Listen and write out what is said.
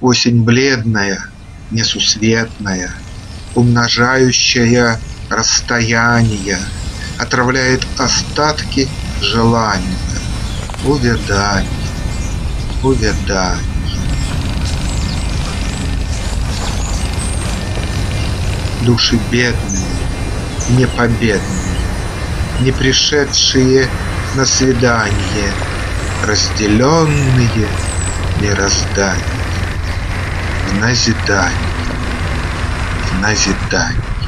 Осень бледная, несусветная, Умножающая расстояния, Отравляет остатки желания. Увядай, увядай. Души бедные, непобедные, Не пришедшие на свидание, Разделенные мирозданием В назидание, в назидание.